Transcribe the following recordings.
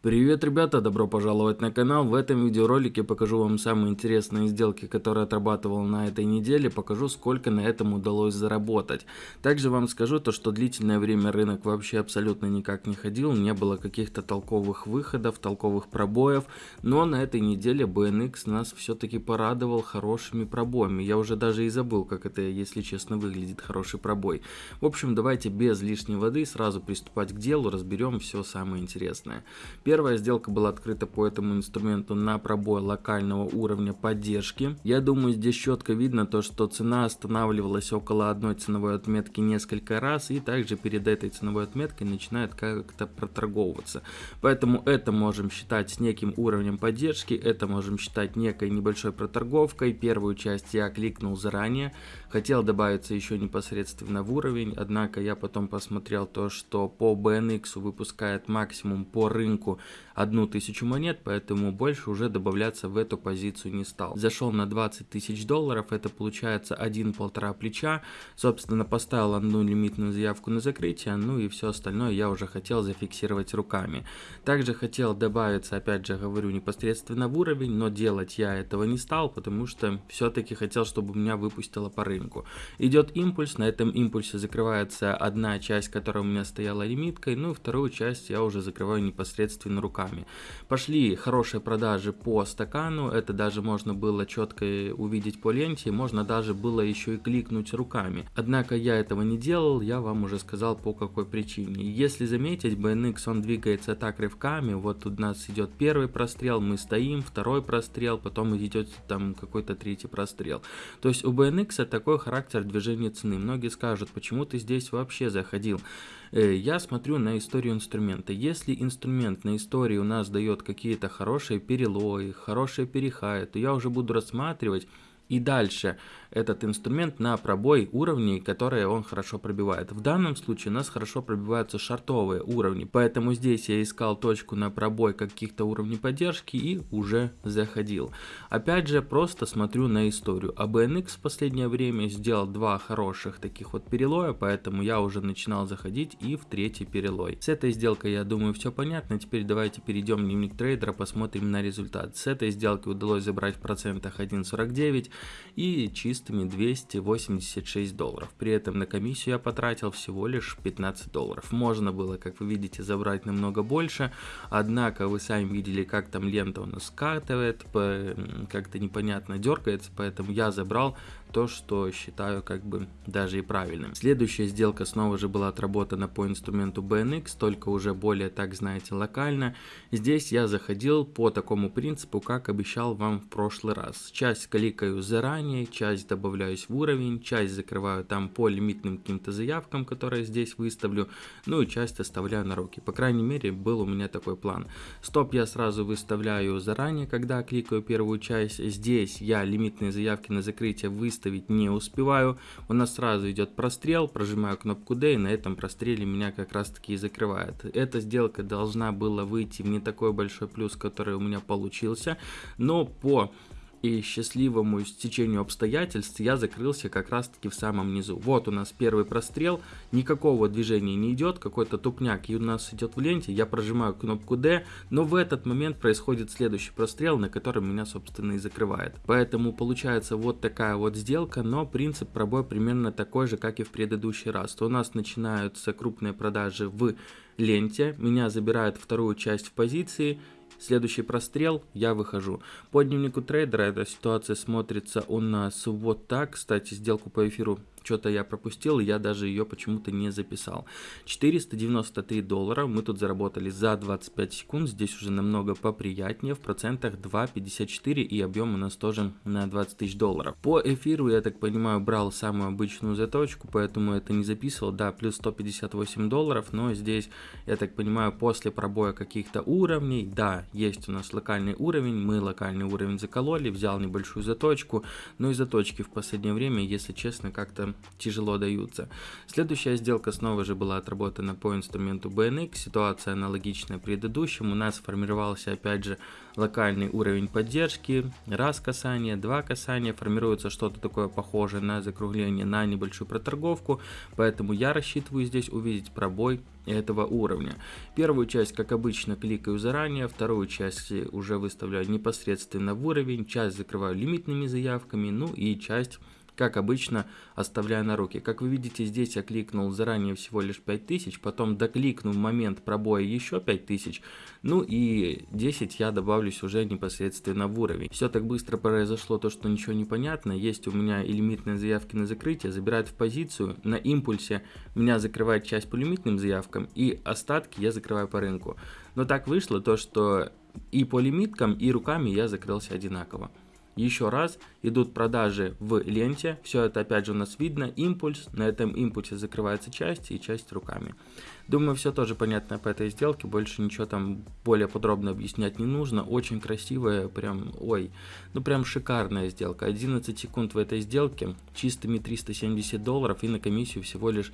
Привет, ребята! Добро пожаловать на канал. В этом видеоролике покажу вам самые интересные сделки, которые отрабатывал на этой неделе. Покажу, сколько на этом удалось заработать. Также вам скажу то, что длительное время рынок вообще абсолютно никак не ходил. Не было каких-то толковых выходов, толковых пробоев. Но на этой неделе BNX нас все-таки порадовал хорошими пробоями. Я уже даже и забыл, как это, если честно, выглядит хороший пробой. В общем, давайте без лишней воды сразу приступать к делу. Разберем все самое интересное. Первая сделка была открыта по этому инструменту на пробой локального уровня поддержки. Я думаю, здесь четко видно то, что цена останавливалась около одной ценовой отметки несколько раз и также перед этой ценовой отметкой начинает как-то проторговываться. Поэтому это можем считать неким уровнем поддержки, это можем считать некой небольшой проторговкой. Первую часть я кликнул заранее, хотел добавиться еще непосредственно в уровень, однако я потом посмотрел то, что по BNX выпускает максимум по рынку одну тысячу монет, поэтому больше уже добавляться в эту позицию не стал. Зашел на 20 тысяч долларов, это получается один-полтора плеча. Собственно, поставил одну лимитную заявку на закрытие, ну и все остальное я уже хотел зафиксировать руками. Также хотел добавиться, опять же говорю, непосредственно в уровень, но делать я этого не стал, потому что все-таки хотел, чтобы меня выпустило по рынку. Идет импульс, на этом импульсе закрывается одна часть, которая у меня стояла лимиткой, ну и вторую часть я уже закрываю непосредственно собственными руками. Пошли хорошие продажи по стакану, это даже можно было четко увидеть по ленте, можно даже было еще и кликнуть руками. Однако я этого не делал, я вам уже сказал по какой причине. Если заметить, BNX он двигается так рывками, вот у нас идет первый прострел, мы стоим, второй прострел, потом идет там какой-то третий прострел. То есть у BNX такой характер движения цены. Многие скажут, почему ты здесь вообще заходил. Э, я смотрю на историю инструмента. Если инструмент на истории у нас дает какие-то хорошие перелои, хорошие перехаи, то я уже буду рассматривать и дальше этот инструмент на пробой уровней, которые он хорошо пробивает. В данном случае у нас хорошо пробиваются шартовые уровни, поэтому здесь я искал точку на пробой каких-то уровней поддержки и уже заходил. Опять же, просто смотрю на историю. А BNX в последнее время сделал два хороших таких вот перелоя, поэтому я уже начинал заходить и в третий перелой. С этой сделкой, я думаю, все понятно. Теперь давайте перейдем в дневник трейдера, посмотрим на результат. С этой сделки удалось забрать в процентах 1.49 и чисто чистыми 286 долларов. При этом на комиссию я потратил всего лишь 15 долларов. Можно было, как вы видите, забрать намного больше, однако вы сами видели, как там лента у нас скатывает, как-то непонятно дергается, поэтому я забрал то, что считаю как бы даже и правильным. Следующая сделка снова же была отработана по инструменту BNX, только уже более, так знаете, локально. Здесь я заходил по такому принципу, как обещал вам в прошлый раз. Часть кликаю заранее, часть добавляюсь в уровень, часть закрываю там по лимитным каким-то заявкам, которые здесь выставлю, ну и часть оставляю на руки. По крайней мере, был у меня такой план. Стоп я сразу выставляю заранее, когда кликаю первую часть. Здесь я лимитные заявки на закрытие выставляю выставить не успеваю. У нас сразу идет прострел, прожимаю кнопку D и на этом простреле меня как раз таки и закрывает. Эта сделка должна была выйти в не такой большой плюс, который у меня получился, но по и счастливому стечению обстоятельств я закрылся как раз таки в самом низу. Вот у нас первый прострел, никакого движения не идет, какой-то тупняк и у нас идет в ленте, я прожимаю кнопку D, но в этот момент происходит следующий прострел, на котором меня собственно и закрывает. Поэтому получается вот такая вот сделка, но принцип пробой примерно такой же, как и в предыдущий раз. То у нас начинаются крупные продажи в ленте, меня забирают вторую часть в позиции, Следующий прострел, я выхожу. По дневнику трейдера эта ситуация смотрится у нас вот так. Кстати, сделку по эфиру что-то я пропустил, я даже ее почему-то не записал. 493 доллара мы тут заработали за 25 секунд, здесь уже намного поприятнее, в процентах 2,54 и объем у нас тоже на 20 тысяч долларов. По эфиру, я так понимаю, брал самую обычную заточку, поэтому это не записывал, да, плюс 158 долларов, но здесь, я так понимаю, после пробоя каких-то уровней, да, есть у нас локальный уровень, мы локальный уровень закололи, взял небольшую заточку, но и заточки в последнее время, если честно, как-то тяжело даются. Следующая сделка снова же была отработана по инструменту BNX, ситуация аналогичная предыдущему, у нас сформировался опять же локальный уровень поддержки, раз касание, два касания, формируется что-то такое похожее на закругление на небольшую проторговку, поэтому я рассчитываю здесь увидеть пробой этого уровня. Первую часть, как обычно, кликаю заранее, вторую часть уже выставляю непосредственно в уровень, часть закрываю лимитными заявками, ну и часть как обычно, оставляя на руки. Как вы видите, здесь я кликнул заранее всего лишь 5000, потом докликнул в момент пробоя еще 5000, ну и 10 я добавлюсь уже непосредственно в уровень. Все так быстро произошло, то что ничего не понятно. Есть у меня и лимитные заявки на закрытие, забирают в позицию, на импульсе меня закрывает часть по лимитным заявкам, и остатки я закрываю по рынку. Но так вышло то, что и по лимиткам, и руками я закрылся одинаково. Еще раз идут продажи в ленте, все это опять же у нас видно, импульс, на этом импульсе закрывается часть и часть руками. Думаю, все тоже понятно по этой сделке, больше ничего там более подробно объяснять не нужно, очень красивая, прям, ой, ну прям шикарная сделка, 11 секунд в этой сделке, чистыми 370 долларов и на комиссию всего лишь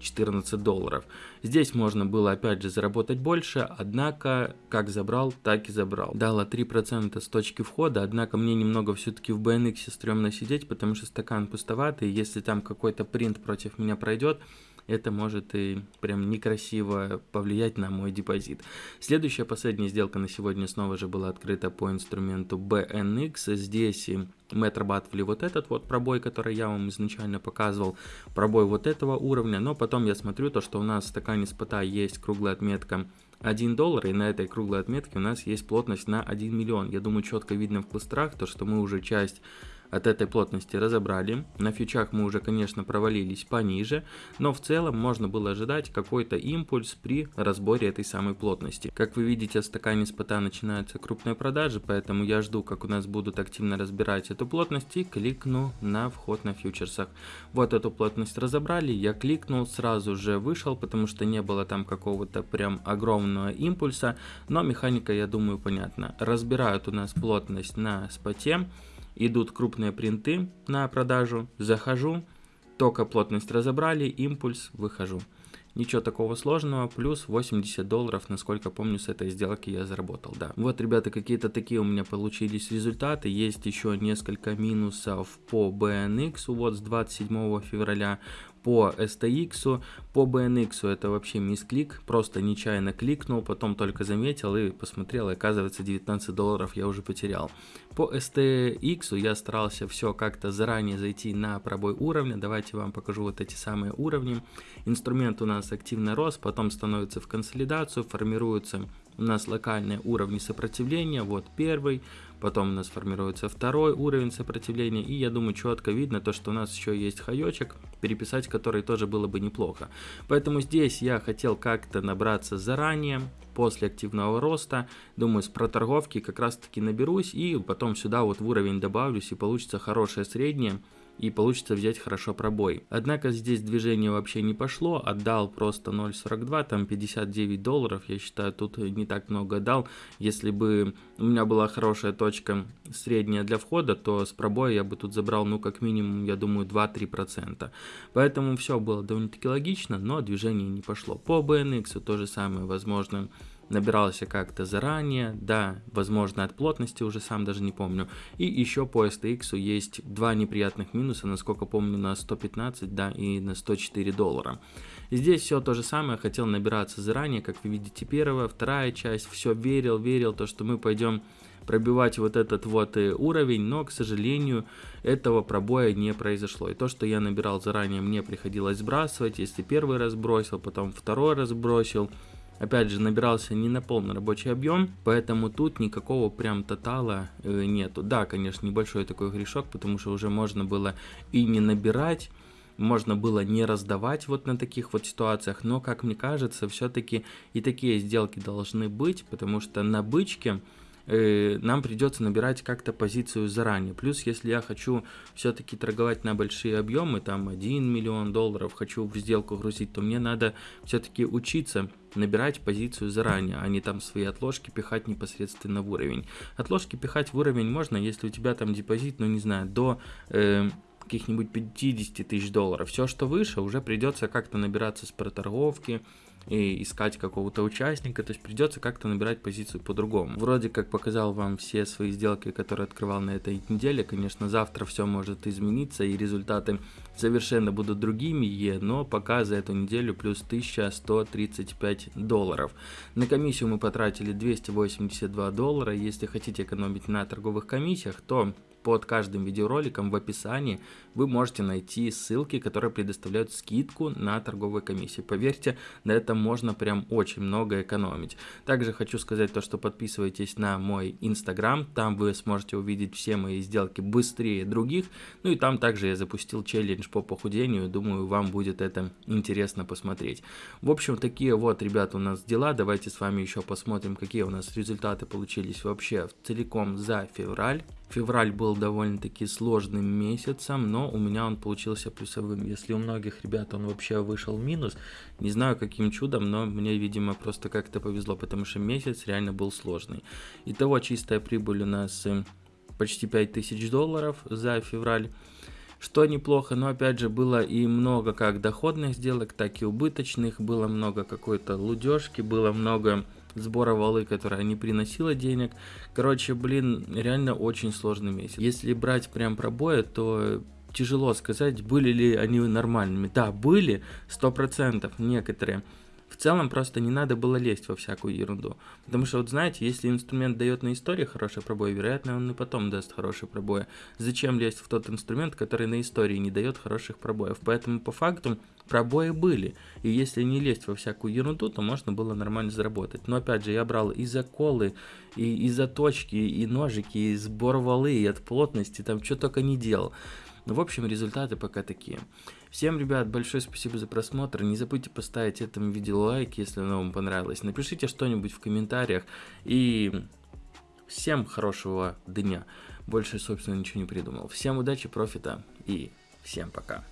14 долларов. Здесь можно было опять же заработать больше, однако как забрал, так и забрал. Дала 3% с точки входа, однако мне немного все-таки в BNX стрёмно сидеть, потому что стакан пустоватый, если там какой-то принт против меня пройдет, это может и прям некрасиво повлиять на мой депозит. Следующая последняя сделка на сегодня снова же была открыта по инструменту BNX. Здесь мы отрабатывали вот этот вот пробой, который я вам изначально показывал, пробой вот этого уровня, но потом я смотрю то, что у нас в стакане спота есть круглая отметка 1 доллар, и на этой круглой отметке у нас есть плотность на 1 миллион. Я думаю, четко видно в кластерах, то, что мы уже часть от этой плотности разобрали. На фьючах мы уже, конечно, провалились пониже, но в целом можно было ожидать какой-то импульс при разборе этой самой плотности. Как вы видите, в стакане спота начинаются крупные продажи, поэтому я жду, как у нас будут активно разбирать эту плотность и кликну на вход на фьючерсах. Вот эту плотность разобрали, я кликнул, сразу же вышел, потому что не было там какого-то прям огромного импульса, но механика, я думаю, понятна. Разбирают у нас плотность на споте, идут крупные принты на продажу, захожу, только плотность разобрали, импульс, выхожу. Ничего такого сложного, плюс 80 долларов, насколько помню, с этой сделки я заработал, да. Вот, ребята, какие-то такие у меня получились результаты. Есть еще несколько минусов по BNX, вот с 27 февраля по STX, по BNX это вообще мисклик, просто нечаянно кликнул, потом только заметил и посмотрел, и оказывается 19 долларов я уже потерял. По STX я старался все как-то заранее зайти на пробой уровня, давайте вам покажу вот эти самые уровни. Инструмент у нас активно рос, потом становится в консолидацию, формируются у нас локальные уровни сопротивления, вот первый, потом у нас формируется второй уровень сопротивления, и я думаю четко видно то, что у нас еще есть хаечек, переписать который тоже было бы неплохо. Поэтому здесь я хотел как-то набраться заранее, после активного роста, думаю с проторговки как раз таки наберусь, и потом сюда вот в уровень добавлюсь, и получится хорошее среднее, и получится взять хорошо пробой. Однако здесь движение вообще не пошло, отдал просто 0.42, там 59 долларов, я считаю, тут не так много дал. Если бы у меня была хорошая точка средняя для входа, то с пробоя я бы тут забрал, ну, как минимум, я думаю, 2-3%. Поэтому все было довольно-таки логично, но движение не пошло. По BNX то же самое, возможно, набирался как-то заранее, да, возможно от плотности уже сам даже не помню. И еще по STX есть два неприятных минуса, насколько помню, на 115, да, и на 104 доллара. Здесь все то же самое, хотел набираться заранее, как вы видите, первая, вторая часть, все верил, верил, то, что мы пойдем пробивать вот этот вот э, уровень, но, к сожалению, этого пробоя не произошло. И то, что я набирал заранее, мне приходилось сбрасывать. Если первый раз бросил, потом второй раз бросил, Опять же, набирался не на полный рабочий объем, поэтому тут никакого прям тотала э, нету. Да, конечно, небольшой такой грешок, потому что уже можно было и не набирать, можно было не раздавать вот на таких вот ситуациях, но, как мне кажется, все-таки и такие сделки должны быть, потому что на бычке э, нам придется набирать как-то позицию заранее. Плюс, если я хочу все-таки торговать на большие объемы, там 1 миллион долларов, хочу в сделку грузить, то мне надо все-таки учиться набирать позицию заранее, а не там свои отложки пихать непосредственно в уровень. Отложки пихать в уровень можно, если у тебя там депозит, ну не знаю, до... Э, каких-нибудь 50 тысяч долларов. Все, что выше, уже придется как-то набираться с проторговки, и искать какого-то участника, то есть придется как-то набирать позицию по-другому. Вроде как показал вам все свои сделки, которые открывал на этой неделе, конечно, завтра все может измениться и результаты совершенно будут другими, но пока за эту неделю плюс 1135 долларов. На комиссию мы потратили 282 доллара, если хотите экономить на торговых комиссиях, то под каждым видеороликом в описании вы можете найти ссылки, которые предоставляют скидку на торговые комиссии. Поверьте, на этом можно прям очень много экономить. Также хочу сказать то, что подписывайтесь на мой инстаграм, там вы сможете увидеть все мои сделки быстрее других. Ну и там также я запустил челлендж по похудению, думаю вам будет это интересно посмотреть. В общем, такие вот, ребята, у нас дела. Давайте с вами еще посмотрим, какие у нас результаты получились вообще целиком за февраль. Февраль был довольно-таки сложным месяцем, но у меня он получился плюсовым. Если у многих ребят он вообще вышел минус, не знаю каким чудом, но мне, видимо, просто как-то повезло, потому что месяц реально был сложный. Итого чистая прибыль у нас э, почти 5000 долларов за февраль. Что неплохо, но опять же было и много как доходных сделок, так и убыточных, было много какой-то лудежки, было много сбора валы, которая не приносила денег. Короче, блин, реально очень сложный месяц. Если брать прям пробои, то тяжело сказать, были ли они нормальными. Да, были, сто процентов некоторые. В целом просто не надо было лезть во всякую ерунду. Потому что вот знаете, если инструмент дает на истории хороший пробой, вероятно он и потом даст хороший пробой. Зачем лезть в тот инструмент, который на истории не дает хороших пробоев? Поэтому по факту пробои были. И если не лезть во всякую ерунду, то можно было нормально заработать. Но опять же, я брал и заколы, и, и заточки, и ножики, и сбор валы, и от плотности, там что только не делал. Ну, в общем, результаты пока такие. Всем, ребят, большое спасибо за просмотр. Не забудьте поставить этому видео лайк, если оно вам понравилось. Напишите что-нибудь в комментариях. И всем хорошего дня. Больше, собственно, ничего не придумал. Всем удачи, профита и всем пока.